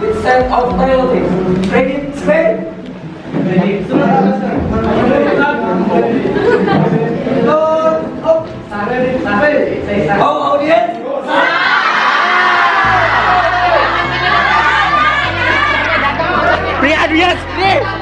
Set of building. Ready, Sven? Ready, Oh, audience? Ready, yes, please.